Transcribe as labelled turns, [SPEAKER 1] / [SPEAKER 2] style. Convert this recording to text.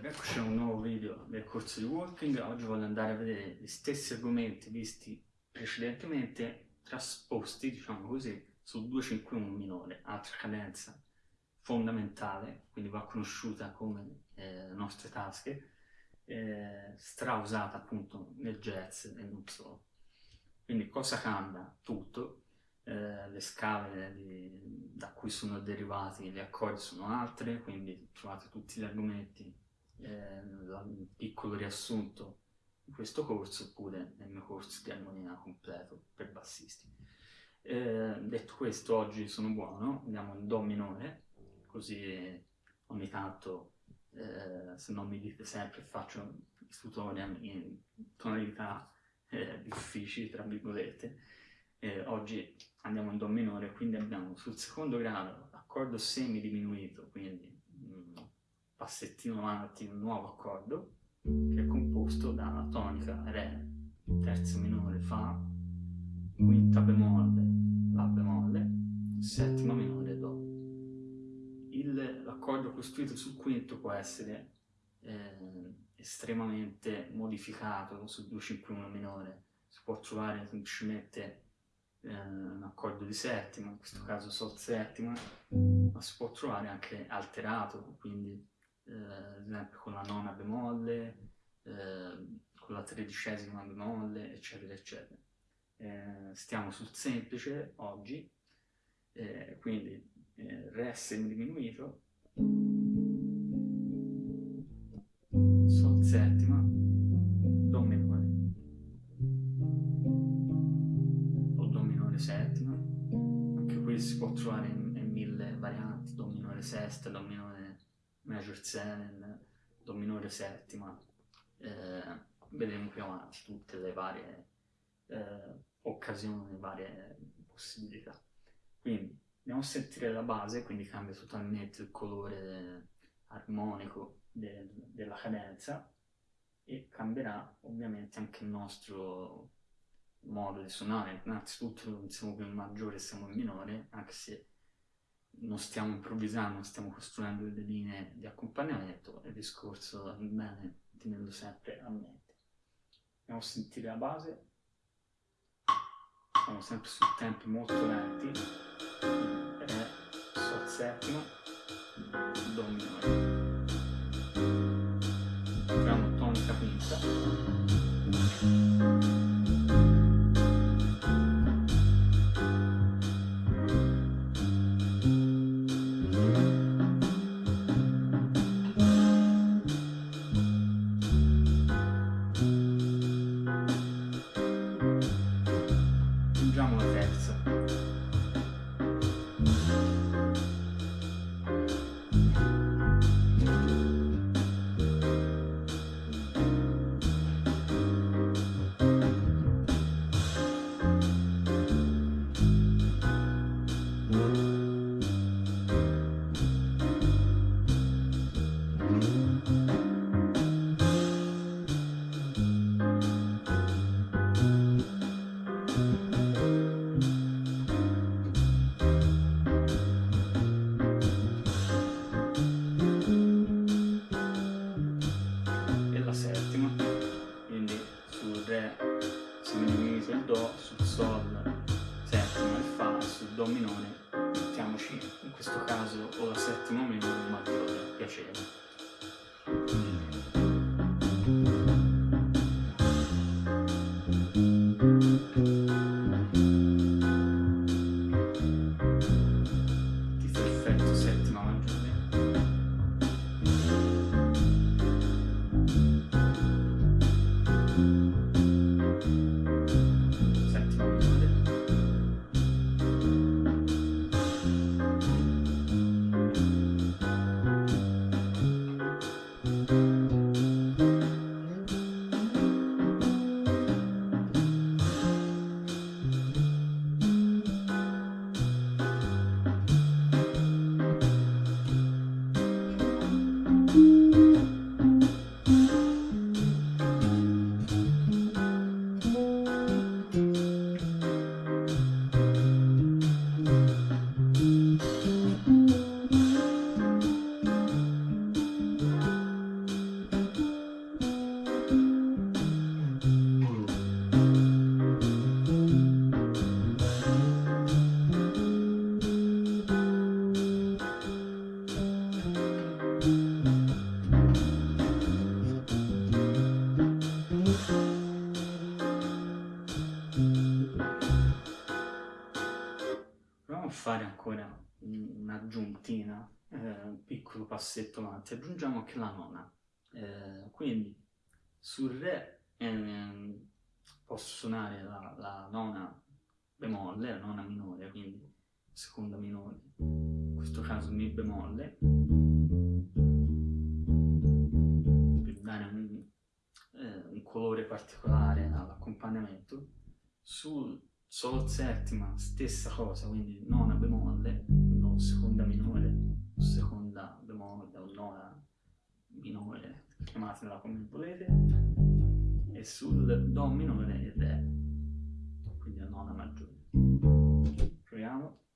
[SPEAKER 1] Eccoci a un nuovo video del corso di walking. Oggi voglio andare a vedere gli stessi argomenti visti precedentemente, trasposti, diciamo così, su 251 minore, altra cadenza fondamentale, quindi va conosciuta come eh, nostre tasche, eh, strausata appunto nel jazz e non solo. Quindi cosa cambia? Tutto. Eh, le scale di, da cui sono derivati gli accordi sono altre, quindi trovate tutti gli argomenti eh, un piccolo riassunto di questo corso oppure nel mio corso di armonia completo per bassisti. Eh, detto questo, oggi sono buono, andiamo in Do minore, così ogni tanto, eh, se non mi dite sempre, faccio tutorial in tonalità eh, difficili, tra virgolette. oggi andiamo in Do minore, quindi abbiamo sul secondo grado accordo semi diminuito, quindi passettino avanti un nuovo accordo che è composto dalla tonica Re, terzo minore Fa, quinta bemolle, La bemolle, settima minore Do. L'accordo costruito sul quinto può essere eh, estremamente modificato sul 251 minore, si può trovare semplicemente eh, un accordo di settima, in questo caso Sol settima, ma si può trovare anche alterato, quindi ad esempio con la nona bemolle, eh, con la tredicesima bemolle, eccetera, eccetera. Eh, stiamo sul semplice oggi, eh, quindi eh, Re semidiminuito, Sol settima, Do minore, o Do minore settima, anche qui si può trovare in, in mille varianti, Do minore sesta, Do minore major 7, do minore settima, eh, vedremo più avanti tutte le varie eh, occasioni, le varie possibilità. Quindi andiamo a sentire la base, quindi cambia totalmente il colore armonico de della cadenza e cambierà ovviamente anche il nostro modo di suonare. Innanzitutto non siamo più in maggiore, siamo in minore, anche se non stiamo improvvisando, stiamo costruendo delle linee di accompagnamento il discorso è bene tenerlo sempre a mente. Andiamo a sentire la base, siamo sempre su tempi molto lenti, Re, Sol settima, Do minore. Entriamo tonica quinta. minore, mettiamoci in questo caso o la settima minore ma viola piacevole. thank you un'aggiuntina, eh, un piccolo passetto avanti, aggiungiamo anche la nona. Eh, quindi sul Re ehm, posso suonare la, la, nona bemolle, la nona minore, quindi seconda minore, in questo caso Mi bemolle, per dare un, eh, un colore particolare all'accompagnamento. Sul Sol settima, stessa cosa, quindi nona bemolle, no, seconda minore, seconda bemolle o nona minore, chiamatela come volete, e sul Do minore il Re, quindi la nona maggiore. Proviamo.